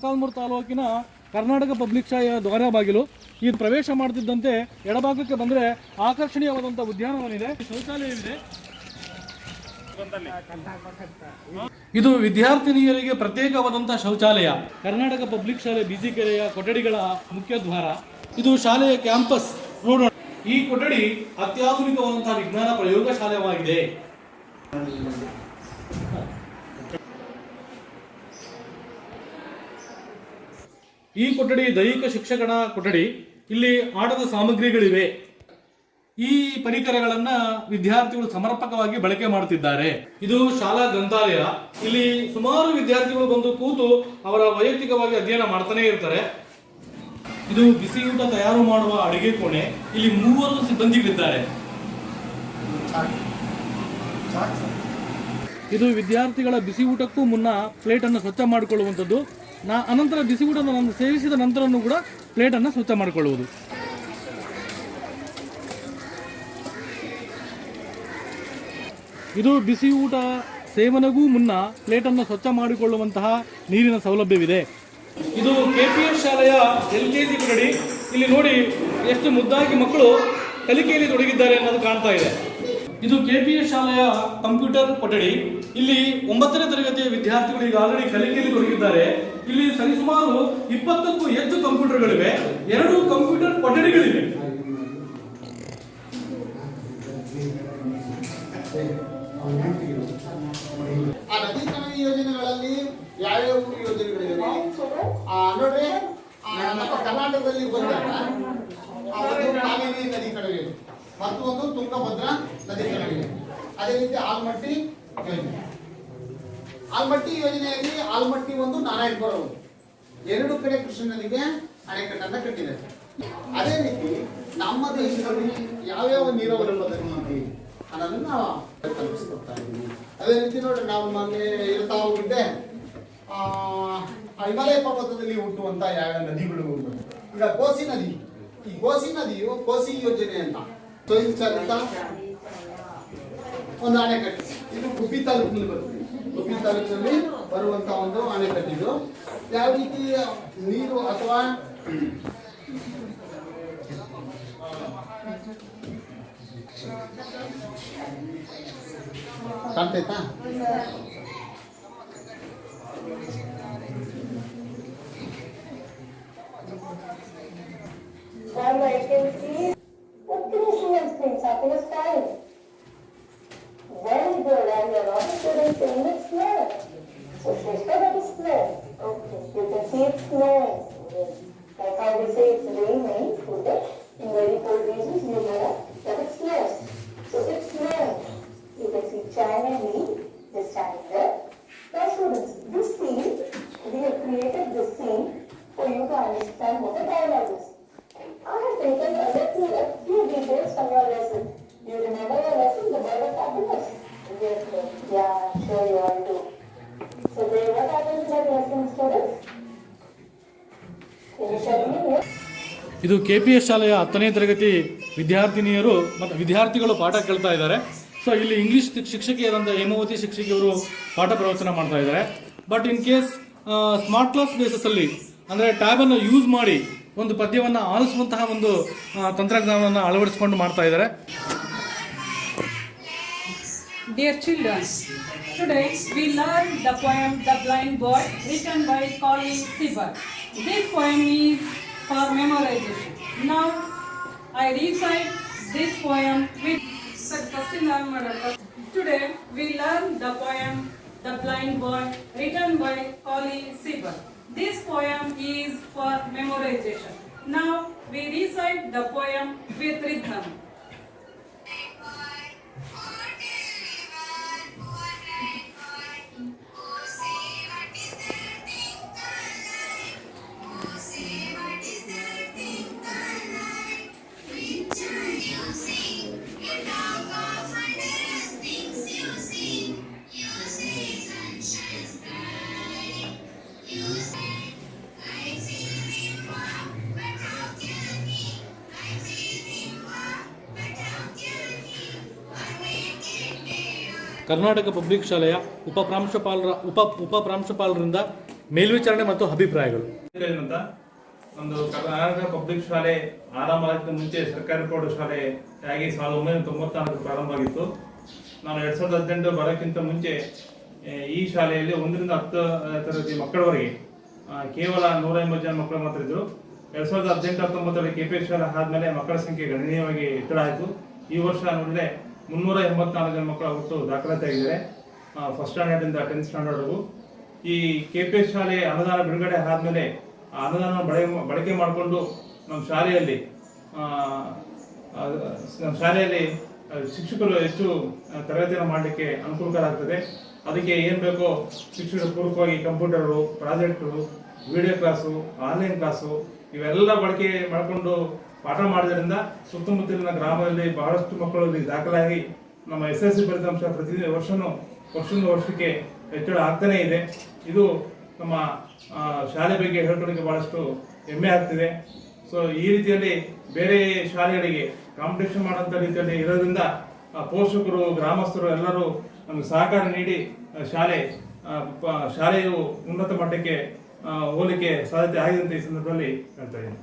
ಮೊಳಕಾಲ್ಮೂರು ತಾಲೂಕಿನ ಕರ್ನಾಟಕ ಪಬ್ಲಿಕ್ ಶಾಲೆಯ ದ್ವಾರ ಬಾಗಿಲು. ಇದು ಪ್ರವೇಶ ಮಾಡ್ತಿದ್ದಂತೆ ಎಡಭಾಗಕ್ಕೆ ಬಂದರೆ ಆಕರ್ಷಣೀಯವಾದಂಥ ಉದ್ಯಾನವನ ಶೌಚಾಲಯವಿದೆ. ಇದು ವಿದ್ಯಾರ್ಥಿನಿಯರಿಗೆ ಪ್ರತ್ಯೇಕವಾದಂಥ ಶೌಚಾಲಯ. ಕರ್ನಾಟಕ ಪಬ್ಲಿಕ್ ಶಾಲೆ ಬಿಸಿ ಕೆರೆಯ ಕೊಠಡಿಗಳ ಮುಖ್ಯ ದ್ವಾರ. ಇದು ಶಾಲೆಯ ಕ್ಯಾಂಪಸ್. ನೋಡೋಣ. ಈ ಕೊಠಡಿ ಅತ್ಯಾಧುನಿಕವಾದಂತಹ ವಿಜ್ಞಾನ ಪ್ರಯೋಗಶಾಲೆಯಾಗಿದೆ ಈ ಕೊಠಡಿ, ದೈಹಿಕ ಶಿಕ್ಷಕನ ಕೊಠಡಿ, ಇಲ್ಲಿ ಆಟದ ಸಾಮಗ್ರಿಗಳಿವೆ. ಈ ಪರಿಕರಗಳನ್ನ ವಿದ್ಯಾರ್ಥಿಗಳು ಸಮರ್ಪಕವಾಗಿ ಬಳಕೆ ಮಾಡುತ್ತಿದ್ದಾರೆ ಇದು ಶಾಲಾ ಗ್ರಂಥಾಲಯ. ಇಲ್ಲಿ ಸುಮಾರು ವಿದ್ಯಾರ್ಥಿಗಳು ಬಂದು ಕೂತು ಅವರ ವೈಯಕ್ತಿಕವಾಗಿ ಅಧ್ಯಯನ ಮಾಡ್ತಾನೆ ಇರ್ತಾರೆ. ಇದು ಬಿಸಿಯೂಟ ತಯಾರು ಮಾಡುವ ಅಡಿಗೆ ಕೋಣೆ. ಇಲ್ಲಿ ಮೂವರು ಸಿಬ್ಬಂದಿಗಳಿದ್ದಾರೆ. ಇದು ವಿದ್ಯಾರ್ಥಿಗಳ ಬಿಸಿ ಊಟಕ್ಕೂ ಮುನ್ನ ಪ್ಲೇಟ್ ಅನ್ನು ಸ್ವಚ್ಛ ಮಾಡಿಕೊಳ್ಳುವಂಥದ್ದು. ನಾ ಅನಂತರ ಬಿಸಿ ಊಟವನ್ನು ಸೇವಿಸಿದ ನಂತರನೂ ಕೂಡ ಪ್ಲೇಟನ್ನು ಸ್ವಚ್ಛ ಮಾಡಿಕೊಳ್ಳುವುದು. ಇದು ಬಿಸಿ ಊಟ ಸೇವನೆಗೂ ಮುನ್ನ ಪ್ಲೇಟನ್ನು ಸ್ವಚ್ಛ ಮಾಡಿಕೊಳ್ಳುವಂತಹ ನೀರಿನ ಸೌಲಭ್ಯವಿದೆ. ಇದು ಕೆ ಪಿ ಎಸ್ ಶಾಲೆಯ ಎಲ್ ಕೆ ಜಿ ಕೊಠಡಿ ಇಲ್ಲಿ ನೋಡಿ ಎಷ್ಟು ಮುದ್ದಾಗಿ ಮಕ್ಕಳು ಕಲಿಕೆಯಲ್ಲಿ ತೊಡಗಿದ್ದಾರೆ ಅನ್ನೋದು ಕಾಣ್ತಾ ಇದೆ. ಇದು ಕೆಪಿಎಸ್ ಶಾಲೆಯ ಕಂಪ್ಯೂಟರ್ ಕೊಠಡಿ. ಇಲ್ಲಿ ಒಂಬತ್ತನೇ ತರಗತಿಯ ವಿದ್ಯಾರ್ಥಿಗಳು ಈಗ ಆಲ್ರೆಡಿ ಕಲಿಕೆಯಲ್ಲಿ ತೊಡಗಿದ್ದಾರೆ. ಇಲ್ಲಿ ಸರಿಸುಮಾರು ಇಪ್ಪತ್ತಕ್ಕೂ ಹೆಚ್ಚು ಕಂಪ್ಯೂಟರ್ಗಳಿವೆ. ಎರಡು ಕಂಪ್ಯೂಟರ್ ಕೊಠಡಿಗಳಿವೆ. ಆ ಯೋಜನೆಗಳಲ್ಲಿ ಯಾವ್ಯಾವ ಯೋಜನೆಗಳಿವೆ? ನೋಡ್ರಿ ನಮ್ಮ ಕರ್ನಾಟಕದಲ್ಲಿ ಬಂದಾಗ ನದಿ ಒಂದು ಕಾವೇರಿ ನದೀಕರಣ ಯೋಜನೆ ಮತ್ತು ಒಂದು ತುಂಗಭದ್ರಾ ನದೀಕರಣ ಯೋಜನೆ ಅದೇ ರೀತಿ ಆಲ್ಮಟ್ಟಿ ಯೋಜನೆ. ಆಲ್ಮಟ್ಟಿ ಯೋಜನೆಯಲ್ಲಿ ಆಲ್ಮಟ್ಟಿ ಒಂದು ನಾರಾಯಣಪುರ ಎರಡು ಕಡೆ ಕೃಷ್ಣ ನದಿಗೆ ಅಣೆಕಟ್ಟನ್ನ ಕಟ್ಟಿದೆ. ಅದೇ ರೀತಿ ನಮ್ಮ ದೇಶದಲ್ಲಿ ಯಾವ್ಯಾವ ನೀರಾವರಿ ಪದ್ಧತಿ ಅನ್ನೋದನ್ನ ನಾವು ತಲುಪಿಸ್ಕೊಡ್ತಾ ಇದ್ದೀವಿ. ಅದೇ ರೀತಿ ನೋಡ್ರಿ, ನಾವು ಮೊನ್ನೆ ಇರ್ತಾ ಹೋಗಿದ್ದೆ ಹಿಮಾಲಯ ಪರ್ವತದಲ್ಲಿ ಹುಟ್ಟುವಂತ ಯಾವ ನದಿಗಳು ಈಗ ಕೋಸಿ ನದಿ. ಈ ಕೋಸಿ ನದಿಯು ಕೋಸಿ ಯೋಜನೆ ಅಂತ. ಸ್ವಯಂ ಚಾಲಿತ ಒಂದು ಅಣೆಕಟ್ಟು ಇದು ಗುಬ್ಬಿ ತಾಲೂಕಿನಲ್ಲಿ ಬರುತ್ತೆ ಗುಬ್ಬಿ ತಾಲೂಕಿನಲ್ಲಿ ಬರುವಂತ ಒಂದು ಅಣೆಕಟ್ಟಿದು ಯಾವ ರೀತಿ ನೀರು ಅಥವಾ ಕಾಣ್ತೈತಾ me, this time. Now students, this scene, we have created this scene for you to understand what the dialogue is. I have taken a little, a few details from your lesson. You remember your lesson, the bird of happiness? Yes, ma'am. Yeah, sure you all do. So then what happened in that lesson, students? Can you tell me? Yes? ಇದು K P S ಶಾಲೆಯ ಹತ್ತನೇ ತರಗತಿ ವಿದ್ಯಾರ್ಥಿನಿಯರು ಮತ್ತು ವಿದ್ಯಾರ್ಥಿಗಳು ಪಾಠ ಕೇಳ್ತಾ ಇದ್ದಾರೆ ಸೊ ಇಲ್ಲಿ ಇಂಗ್ಲಿಷ್ ಶಿಕ್ಷಕಿಯಾದಂತ ಹೇಮಾವತಿ ಶಿಕ್ಷಕಿ ಅವರು ಪಾಠ ಪ್ರವಚನ ಮಾಡ್ತಾ ಇದ್ದಾರೆ. But in case smart class basis ಅಲ್ಲಿ, ಅಂದ್ರೆ ಟ್ಯಾಬ್ ಅನ್ನು ಯೂಸ್ ಮಾಡಿ ಒಂದು ಪದ್ಯವನ್ನ ಆಲಿಸುವಂತಹ ಒಂದು ತಂತ್ರಜ್ಞಾನವನ್ನ ಅಳವಡಿಸಿಕೊಂಡು ಮಾಡುತ್ತಿದ್ದಾರೆ dear children students we learn the poem the blind boy written by Colley Cibber this poem is for memorisation now I recite this poem with Today we learn the poem The Blind Boy written by Colin Sibber. This poem is for memorization. Now we recite the poem with rhythm. Karnataka public ಶಾಲೆಯ ಉಪ ಪ್ರಾಂಶುಪಾಲರ ಉಪ ಉಪ ಪ್ರಾಂಶುಪಾಲರಿಂದ ಮೇಲ್ವಿಚಾರಣೆ ಮತ್ತು ಅಭಿಪ್ರಾಯಗಳು. ಒಂದು Karnataka public ಶಾಲೆ ಆರಂಭ ಮುಂಚೆ ಸರ್ಕಾರಿ ಪ್ರೌಢ ಶಾಲೆ ಆಗಿ ಸಾವಿರದ ಒಂಬೈನೂರ ತೊಂಬತ್ನಾಲ್ಕು ಪ್ರಾರಂಭ ಆಗಿತ್ತು. ನಾನು ಎರಡ್ ಸಾವಿರದ ಹದಿನೆಂಟು ಬರೋಕ್ಕಿಂತ ಮುಂಚೆ ಈ ಶಾಲೆಯಲ್ಲಿ ಒಂದರಿಂದ ಹತ್ತು ತರಗತಿ ಮಕ್ಕಳವರೆಗೆ ಕೇವಲ ನೂರ ಎಂಬತ್ತು ಜನ ಮಕ್ಕಳು ಮಾತ್ರ ಇದ್ರು ಎರಡ್ ಸಾವಿರದ ಹದಿನೆಂಟು ಹತ್ತೊಂಬತ್ತರಲ್ಲಿ ಕೆ ಪಿ ಶಾಲೆ ಆದಮೇಲೆ ಮಕ್ಕಳ ಸಂಖ್ಯೆ ಗಣನೀಯವಾಗಿ ಹೆಚ್ಚಳ ಆಯಿತು. ಈ ವರ್ಷ ನೋಡಿದ್ರೆ ಮುನ್ನೂರ ಎಂಬತ್ನಾಲ್ಕು ಜನ ಮಕ್ಕಳ ಒಟ್ಟು ದಾಖಲಾತಿ ಆಗಿದ್ದಾರೆ. ಫಸ್ಟ್ ಸ್ಟ್ಯಾಂಡರ್ಡ್ ಇಂದ ಟೆಂತ್ ಸ್ಟ್ಯಾಂಡರ್ಡ್ವರೆಗೂ ಈ ಕೆ ಪಿ ಎಸ್ ಶಾಲೆ ಅನುದಾನ ಬಿಡುಗಡೆ ಆದಮೇಲೆ ಆ ಅನುದಾನ ಬಳಕೆ ಬಳಕೆ ಮಾಡಿಕೊಂಡು ನಮ್ಮ ಶಾಲೆಯಲ್ಲಿ ನಮ್ಮ ಶಾಲೆಯಲ್ಲಿ ಶಿಕ್ಷಕರು ಹೆಚ್ಚು ತರಗತಿಯನ್ನು ಮಾಡಲಿಕ್ಕೆ ಅನುಕೂಲಕರ ಆಗ್ತದೆ ಅದಕ್ಕೆ ಏನು ಬೇಕೋ ಶಿಕ್ಷಕರು ಪೂರ್ವಕವಾಗಿ computer, projector video class online class ಇವೆಲ್ಲ ಬಳಕೆ ಮಾಡಿಕೊಂಡು ಪಾಠ ಮಾಡೋದ್ರಿಂದ ಸುತ್ತಮುತ್ತಲಿನ ಗ್ರಾಮದಲ್ಲಿ ಬಹಳಷ್ಟು ಮಕ್ಕಳು ದಾಖಲಾಗಿ ನಮ್ಮ ಎಸ್ ಎಸ್ ಸಿ ಫಲಿತಾಂಶ ಪ್ರತಿ ವರ್ಷನೂ ವರ್ಷದಿಂದ ವರ್ಷಕ್ಕೆ ಹೆಚ್ಚಳ ಆಗ್ತಾನೇ ಇದೆ. ಇದು ನಮ್ಮ ಶಾಲೆ ಬಗ್ಗೆ ಹೇಳ್ಕೊಳ್ಳಿಕ್ಕೆ ಬಹಳಷ್ಟು ಹೆಮ್ಮೆ ಆಗ್ತಿದೆ. ಸೊ ಈ ರೀತಿಯಲ್ಲಿ ಬೇರೆ ಶಾಲೆಗಳಿಗೆ ಕಾಂಪಿಟೇಷನ್ ಮಾಡುವಂತ ರೀತಿಯಲ್ಲಿ ಇರೋದ್ರಿಂದ ಪೋಷಕರು, ಗ್ರಾಮಸ್ಥರು ಎಲ್ಲರೂ ನಮಗೆ ಸಹಕಾರ ನೀಡಿ ಶಾಲೆ ಶಾಲೆಯು ಉನ್ನತ ಮಟ್ಟಕ್ಕೆ ಹೋಲಿಕೆ ಸಾಧ್ಯತೆ ಆಗಿದೆ ಅಂತ ಈ ಸಂದರ್ಭದಲ್ಲಿ ಹೇಳ್ತಾ ಇದ್ದೀನಿ.